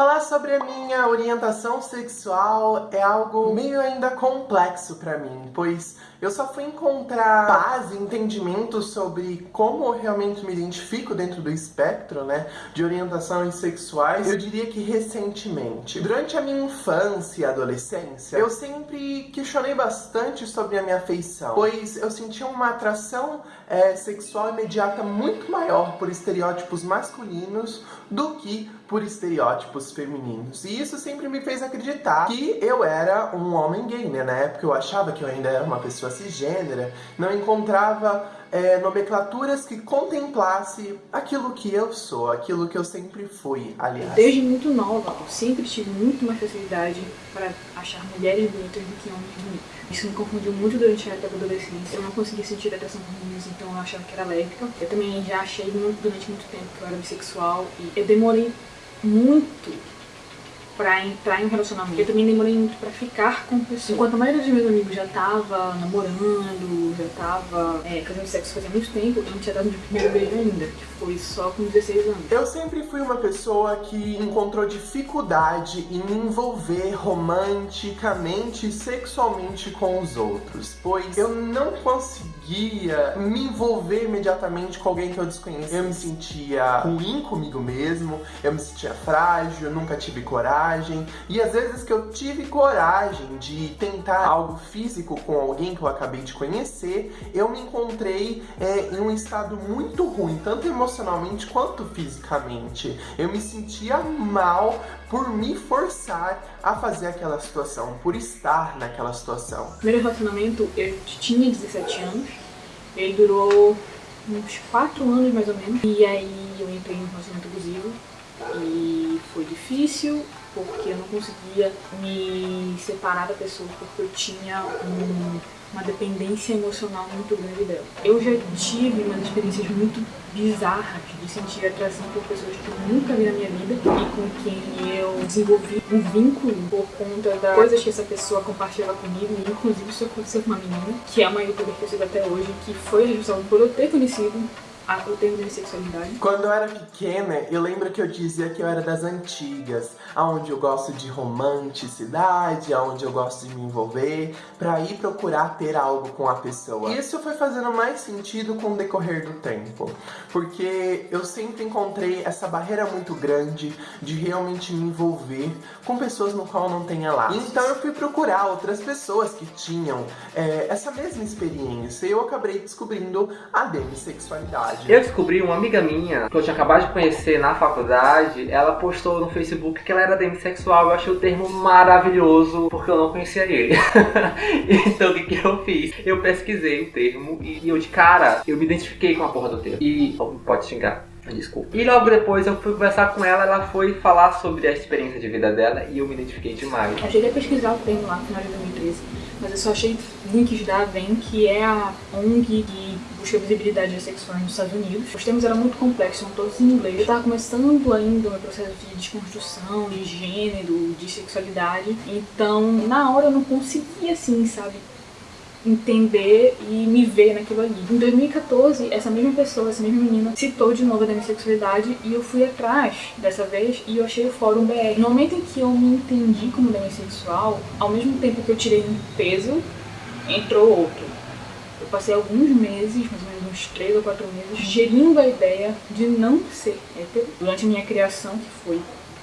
Falar sobre a minha orientação sexual é algo meio ainda complexo pra mim, pois eu só fui encontrar paz e entendimento sobre como eu realmente me identifico dentro do espectro, né, de orientações sexuais, eu diria que recentemente. Durante a minha infância e adolescência, eu sempre questionei bastante sobre a minha afeição, pois eu sentia uma atração é, sexual imediata muito maior por estereótipos masculinos do que por estereótipos femininos. E isso sempre me fez acreditar que eu era um homem gay, né? Na época eu achava que eu ainda era uma pessoa cisgênera, não encontrava é, nomenclaturas que contemplasse aquilo que eu sou, aquilo que eu sempre fui, aliás. Desde muito nova, eu sempre tive muito mais facilidade para achar mulheres bonitas do que homens bonitos. Isso me confundiu muito durante a época da adolescência. Eu não conseguia sentir atração por meninos, então eu achava que era lésbica. Eu também já achei muito, durante muito tempo que eu era bissexual e eu demorei muito pra entrar em um relacionamento. Eu também demorei muito pra ficar com pessoas. Enquanto a maioria dos meus amigos já tava namorando, já tava é, fazendo sexo fazia muito tempo, eu não tinha dado meu primeiro beijo ainda, que foi só com 16 anos. Eu sempre fui uma pessoa que encontrou dificuldade em me envolver romanticamente e sexualmente com os outros, pois eu não conseguia me envolver imediatamente com alguém que eu desconhecia. Eu me sentia ruim comigo mesmo, eu me sentia frágil, nunca tive coragem, coragem. E às vezes que eu tive coragem de tentar algo físico com alguém que eu acabei de conhecer, eu me encontrei é, em um estado muito ruim, tanto emocionalmente quanto fisicamente. Eu me sentia mal por me forçar a fazer aquela situação, por estar naquela situação. Primeiro relacionamento, eu tinha 17 anos, ele durou uns 4 anos mais ou menos, e aí eu entrei em um relacionamento abusivo, e foi difícil, porque eu não conseguia me separar da pessoa, porque eu tinha um, uma dependência emocional muito grande dela. Eu já tive umas experiências muito bizarras de sentir atração por pessoas que eu nunca vi na minha vida e com quem eu desenvolvi um vínculo por conta das coisas que essa pessoa compartilhava comigo, inclusive isso aconteceu com uma menina, que é uma youtuber que eu sigo até hoje, que foi responsável por eu ter conhecido o termo de sexualidade? Quando eu era pequena, eu lembro que eu dizia que eu era das antigas, aonde eu gosto de romanticidade, aonde eu gosto de me envolver, pra ir procurar ter algo com a pessoa. Isso foi fazendo mais sentido com o decorrer do tempo, porque eu sempre encontrei essa barreira muito grande de realmente me envolver com pessoas no qual não tenha laços. Então eu fui procurar outras pessoas que tinham é, essa mesma experiência e eu acabei descobrindo a demissexualidade. Eu descobri uma amiga minha, que eu tinha acabado de conhecer na faculdade, ela postou no Facebook que ela era demissexual. Eu achei o termo maravilhoso, porque eu não conhecia ele. então o que, que eu fiz? Eu pesquisei o termo e eu de cara, eu me identifiquei com a porra do termo. E pode xingar. Desculpa. E logo depois eu fui conversar com ela, ela foi falar sobre a experiência de vida dela e eu me identifiquei demais. Eu cheguei a pesquisar o termo lá no final de 2013, mas eu só achei links da AVEN, que é a ONG busca visibilidade sexual nos Estados Unidos. Os termos eram muito complexos, são todos em inglês. Eu estava começando ainda o meu processo de desconstrução, de gênero, de sexualidade, então na hora eu não conseguia assim, sabe, entender e me ver naquilo ali. Em 2014, essa mesma pessoa, essa mesma menina, citou de novo a minha sexualidade e eu fui atrás dessa vez e eu achei o fórum BR. No momento em que eu me entendi como demissexual, ao mesmo tempo que eu tirei um peso, entrou outro. Passei alguns meses, mais ou menos uns 3 ou 4 meses, gerindo a ideia de não ser hétero durante a minha criação, que foi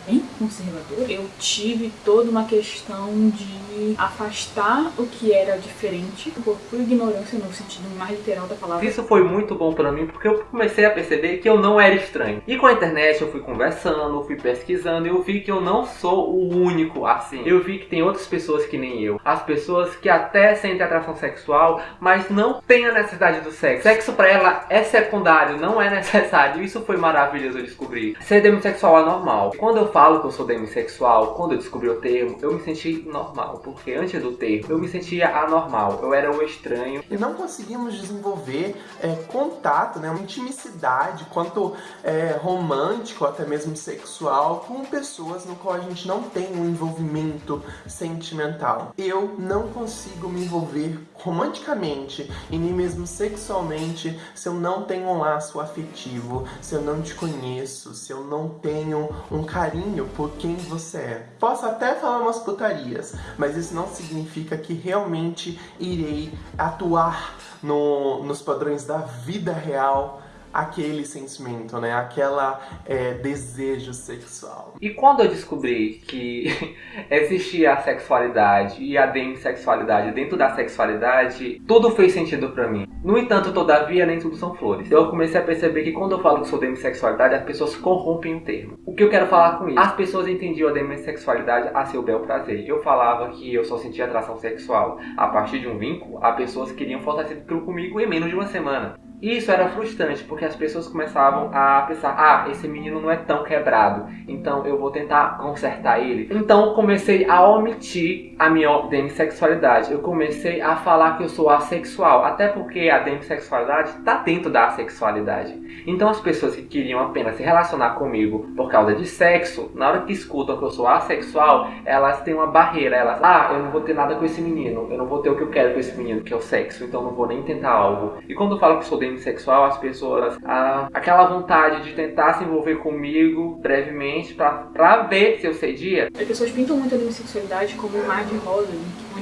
bem conservador, eu tive toda uma questão de afastar o que era diferente por, ignorância no sentido mais literal da palavra. Isso foi muito bom pra mim porque eu comecei a perceber que eu não era estranho. E com a internet eu fui conversando, fui pesquisando eu vi que eu não sou o único assim. Eu vi que tem outras pessoas que nem eu. As pessoas que até sentem atração sexual, mas não têm a necessidade do sexo. Sexo pra ela é secundário, não é necessário. Isso foi maravilhoso eu descobrir. Ser demissexual é normal. Quando eu falo que eu sou demissexual, quando eu descobri o termo, eu me senti normal, porque antes do termo eu me sentia anormal, eu era o estranho. E não conseguimos desenvolver é, contato, né, uma intimidade, quanto é, romântico, até mesmo sexual, com pessoas no qual a gente não tem um envolvimento sentimental. Eu não consigo me envolver romanticamente e nem mesmo sexualmente se eu não tenho um laço afetivo, se eu não te conheço, se eu não tenho um carinho carinho por quem você é. Posso até falar umas putarias, mas isso não significa que realmente irei atuar no, nos padrões da vida real aquele sentimento, né? Aquela é, desejo sexual. E quando eu descobri que existia a sexualidade e a demissexualidade dentro da sexualidade, tudo fez sentido para mim. No entanto, todavia, nem tudo são flores. Eu comecei a perceber que quando eu falo que sou demissexualidade, as pessoas corrompem o termo. O que eu quero falar com isso? As pessoas entendiam a demissexualidade a seu bel prazer. Eu falava que eu só sentia atração sexual a partir de um vínculo, a pessoas que queriam fortalecer aquilo comigo em menos de uma semana. Isso era frustrante, porque as pessoas começavam a pensar: ah, esse menino não é tão quebrado, então eu vou tentar consertar ele. Então comecei a omitir a minha demissexualidade. Eu comecei a falar que eu sou assexual, até porque a demissexualidade está dentro da assexualidade. Então as pessoas que queriam apenas se relacionar comigo por causa de sexo, na hora que escutam que eu sou assexual, elas têm uma barreira. Elas, ah, eu não vou ter nada com esse menino, eu não vou ter o que eu quero com esse menino, que é o sexo, então não vou nem tentar algo. E quando eu falo que sou demissexual, as pessoas, ah, aquela vontade de tentar se envolver comigo brevemente pra, ver se eu cedia. As pessoas pintam muito a demissexualidade como um mar de rosa,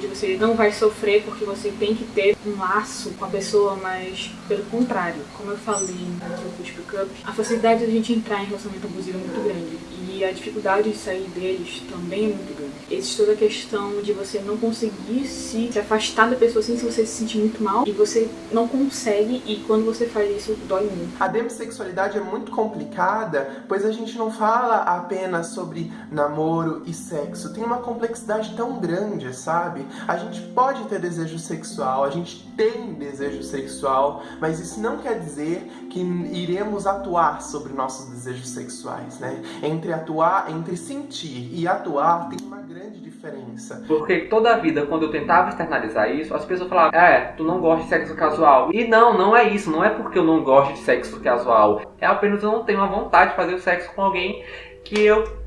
onde você não vai sofrer porque você tem que ter um laço com a pessoa, mas pelo contrário, como eu falei no que fiz pro Cup, a facilidade da gente entrar em relacionamento abusivo é muito grande e a dificuldade de sair deles também é muito grande. Existe toda a questão de você não conseguir se, se afastar da pessoa assim se você se sentir muito mal e você não consegue e quando você faz isso dói muito. A demissexualidade é muito complicada, pois a gente não fala apenas sobre namoro e sexo. Tem uma complexidade tão grande, sabe? A gente pode ter desejo sexual, a gente tem desejo sexual, mas isso não quer dizer que iremos atuar sobre nossos desejos sexuais, né? Entre atuar, entre sentir e atuar tem uma grande diferença. Porque toda a vida, quando eu tentava externalizar isso, as pessoas falavam, é, tu não gosta de sexo casual. E não, não é isso, não é porque eu não gosto de sexo casual. É apenas eu não tenho a vontade de fazer o sexo com alguém que eu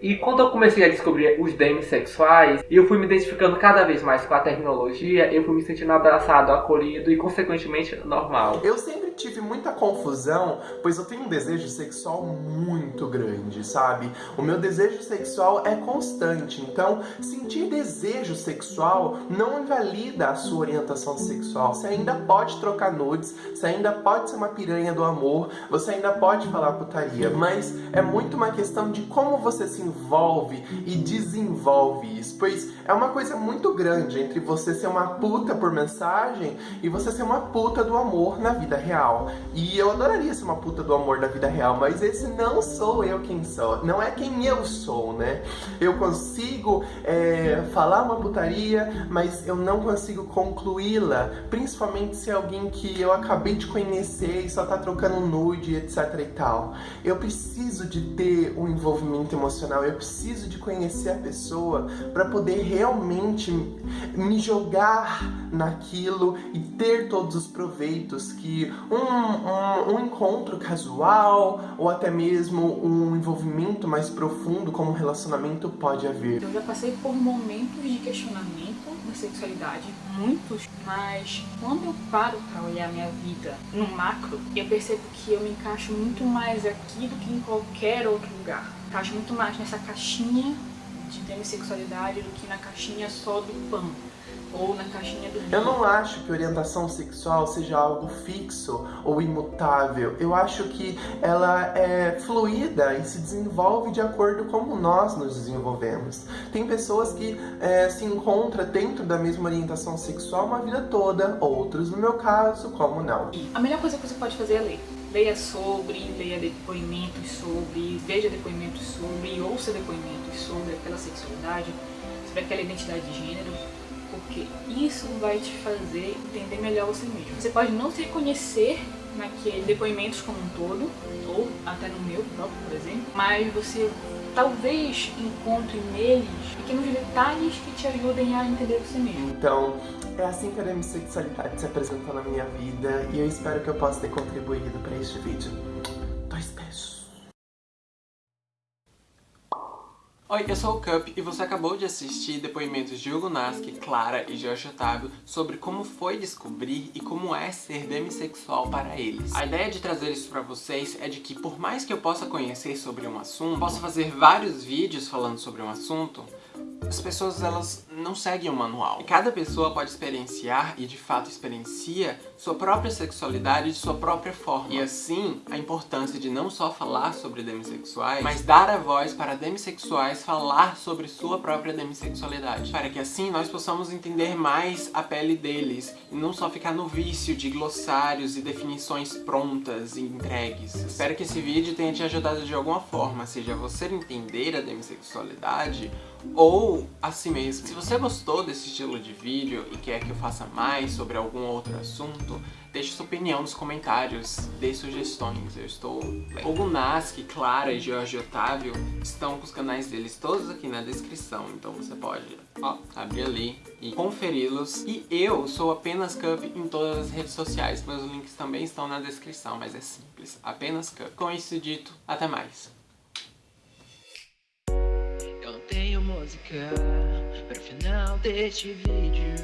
e quando eu comecei a descobrir os demissexuais, eu fui me identificando cada vez mais com a terminologia, eu fui me sentindo abraçado, acolhido e, consequentemente, normal. Eu sempre tive muita confusão, pois eu tenho um desejo sexual muito grande, sabe? O meu desejo sexual é constante, então sentir desejo sexual não invalida a sua orientação sexual. Você ainda pode trocar nudes, você ainda pode ser uma piranha do amor, você ainda pode falar putaria, mas é muito uma questão de como você se envolve e desenvolve isso, pois é uma coisa muito grande entre você ser uma puta por mensagem e você ser uma puta do amor na vida real. E eu adoraria ser uma puta do amor na vida real, mas esse não sou eu quem sou, não é quem eu sou, né? Eu consigo é, falar uma putaria, mas eu não consigo concluí-la, principalmente se é alguém que eu acabei de conhecer e só tá trocando nude, etc e tal. Eu preciso de ter um envolvimento emocional eu preciso de conhecer a pessoa para poder realmente me jogar naquilo e ter todos os proveitos que um, um, um encontro casual ou até mesmo um envolvimento mais profundo como um relacionamento pode haver. Eu já passei por momentos de questionamento da sexualidade, muitos, mas quando eu paro para olhar minha vida no macro, eu percebo que eu me encaixo muito mais aqui do que em qualquer outro lugar encaixa muito mais nessa caixinha de demissexualidade do que na caixinha só do pão ou na caixinha do Eu não acho que orientação sexual seja algo fixo ou imutável. Eu acho que ela é fluida e se desenvolve de acordo com como nós nos desenvolvemos. Tem pessoas que é, se encontram dentro da mesma orientação sexual uma vida toda, outros, no meu caso, como não. A melhor coisa que você pode fazer é ler leia sobre, leia depoimentos sobre, veja depoimentos sobre, ouça depoimentos sobre aquela sexualidade, sobre aquela identidade de gênero, porque isso vai te fazer entender melhor você mesmo. Você pode não se reconhecer naqueles depoimentos como um todo, ou até no meu próprio, por exemplo, mas você talvez encontre neles pequenos detalhes que te ajudem a entender você mesmo. Então, é assim que a demissexualidade se apresentou na minha vida e eu espero que eu possa ter contribuído para este vídeo. Dois beijos. Oi, eu sou o Cup e você acabou de assistir depoimentos de Hugo Naski, Clara e Jorge Otávio sobre como foi descobrir e como é ser demissexual para eles. A ideia de trazer isso pra vocês é de que por mais que eu possa conhecer sobre um assunto, possa fazer vários vídeos falando sobre um assunto, as pessoas elas não seguem o manual. Cada pessoa pode experienciar, e de fato experiencia, sua própria sexualidade de sua própria forma. E assim, a importância de não só falar sobre demissexuais, mas dar a voz para demissexuais falar sobre sua própria demissexualidade. Para que assim nós possamos entender mais a pele deles, e não só ficar no vício de glossários e definições prontas e entregues. Espero que esse vídeo tenha te ajudado de alguma forma, seja você entender a demissexualidade, ou a si mesmo. Se você gostou desse estilo de vídeo e quer que eu faça mais sobre algum outro assunto, deixe sua opinião nos comentários, dê sugestões, eu estou O Gunaski, Clara e Jorge Otávio estão com os canais deles todos aqui na descrição, então você pode ó, abrir ali e conferi-los. E eu sou apenas Cup em todas as redes sociais, meus links também estão na descrição, mas é simples, apenas Cup. Com isso dito, até mais! tenho música. para o final deste vídeo.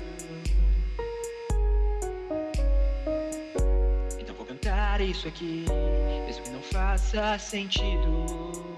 Então vou cantar isso aqui, mesmo que não faça sentido.